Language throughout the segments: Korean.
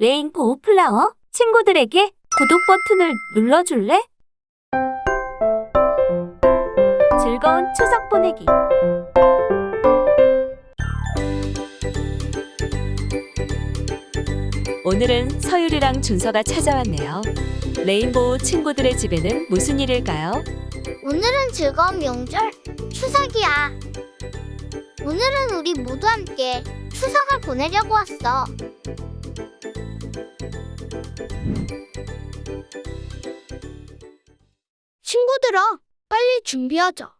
레인보우 플라워 친구들에게 구독 버튼을 눌러줄래? 즐거운 추석 보내기. 오늘은 서율이랑 준서가 찾아왔네요. 레인보우 친구들의 집에는 무슨 일일까요? 오늘은 즐거운 명절 추석이야. 오늘은 우리 모두 함께 추석을 보내려고 왔어. 친구들아, 빨리 준비하자.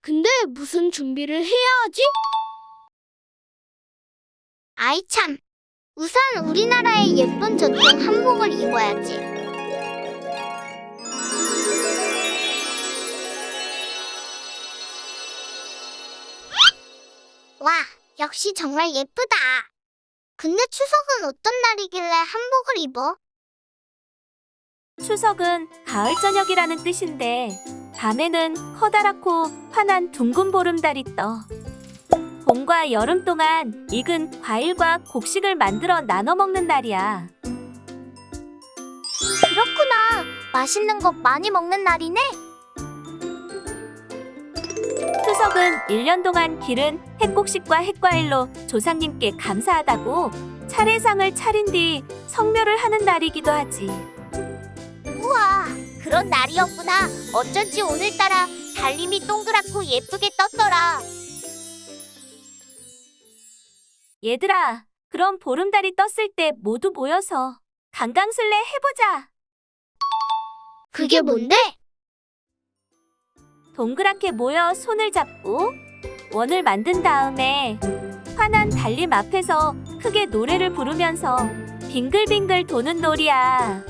근데 무슨 준비를 해야 하지? 아이 참. 우선 우리나라의 예쁜 전통 한복을 입어야지. 와, 역시 정말 예쁘다. 근데 추석은 어떤 날이길래 한복을 입어? 추석은 가을 저녁이라는 뜻인데 밤에는 커다랗고 환한 둥근 보름달이 떠. 봄과 여름 동안 익은 과일과 곡식을 만들어 나눠 먹는 날이야. 그렇구나. 맛있는 거 많이 먹는 날이네. 추석은 1년 동안 기른 핵곡식과 핵과일로 조상님께 감사하다고 차례상을 차린 뒤 성묘를 하는 날이기도 하지. 우와, 그런 날이었구나. 어쩐지 오늘따라 달님이 동그랗고 예쁘게 떴더라. 얘들아, 그럼 보름달이 떴을 때 모두 모여서 강강술래 해보자. 그게 뭔데? 동그랗게 모여 손을 잡고 원을 만든 다음에 환한 달림 앞에서 크게 노래를 부르면서 빙글빙글 도는 놀이야.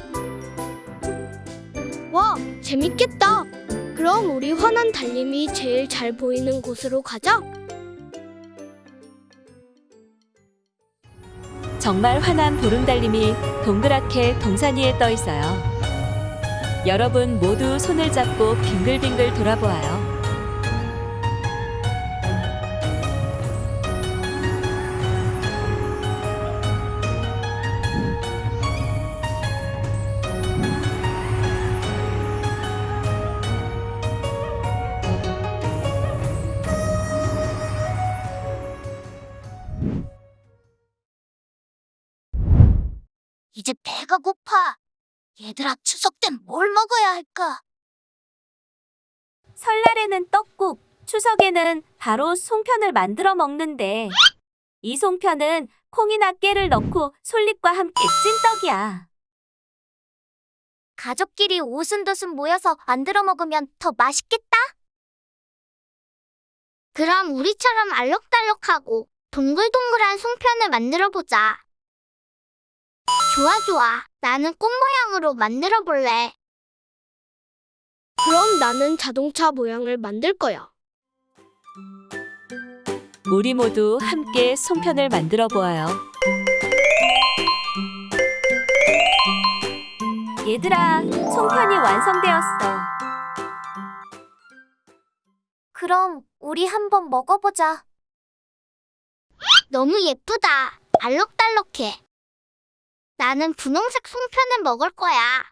와, 재밌겠다. 그럼 우리 환한 달님이 제일 잘 보이는 곳으로 가자. 정말 환한 보름달님이 동그랗게 동산 위에 떠 있어요. 여러분 모두 손을 잡고 빙글빙글 돌아보아요. 이제 배가 고파. 얘들아, 추석 땐 뭘 먹어야 할까? 설날에는 떡국, 추석에는 바로 송편을 만들어 먹는데 이 송편은 콩이나 깨를 넣고 솔잎과 함께 찐떡이야. 가족끼리 오순도순 모여서 만들어 먹으면 더 맛있겠다. 그럼 우리처럼 알록달록하고 동글동글한 송편을 만들어 보자. 좋아, 좋아. 나는 꽃 모양으로 만들어 볼래. 그럼 나는 자동차 모양을 만들 거야. 우리 모두 함께 송편을 만들어 보아요. 얘들아, 송편이 완성되었어. 그럼 우리 한번 먹어보자. 너무 예쁘다. 알록달록해. 나는 분홍색 송편을 먹을 거야.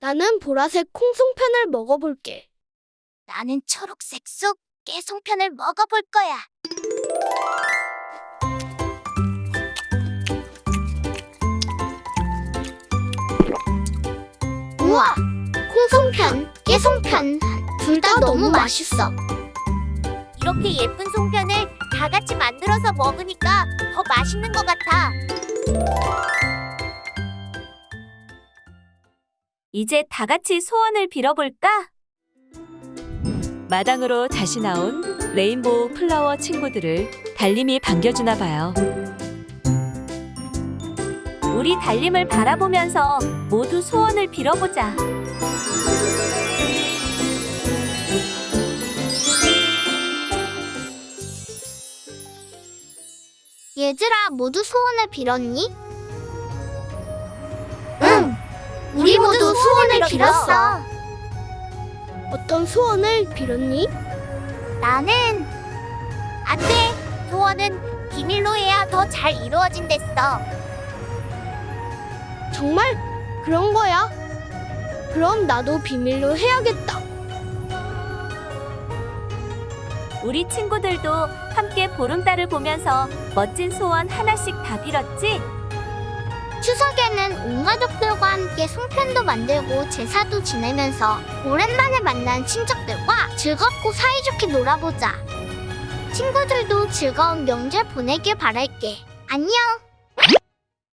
나는 보라색 콩송편을 먹어볼게. 나는 초록색 쑥 깨송편을 먹어볼 거야. 우와, 콩송편, 깨송편 둘 다 너무 맛있어. 이렇게 예쁜 송편을 다 같이 만들어서 먹으니까 더 맛있는 것 같아. 이제 다 같이 소원을 빌어볼까? 마당으로 다시 나온 레인보우 플라워 친구들을 달님이 반겨주나 봐요. 우리 달림을 바라보면서 모두 소원을 빌어보자. 얘들아, 모두 소원을 빌었니? 응, 우리 모두 소원을 빌었어. 어떤 소원을 빌었니? 나는 안 돼. 소원은 비밀로 해야 더 잘 이루어진댔어. 정말 그런 거야? 그럼 나도 비밀로 해야겠다. 우리 친구들도 함께 보름달을 보면서 멋진 소원 하나씩 다 빌었지? 추석에는 온 가족들과 함께 송편도 만들고 제사도 지내면서 오랜만에 만난 친척들과 즐겁고 사이좋게 놀아보자. 친구들도 즐거운 명절 보내길 바랄게. 안녕!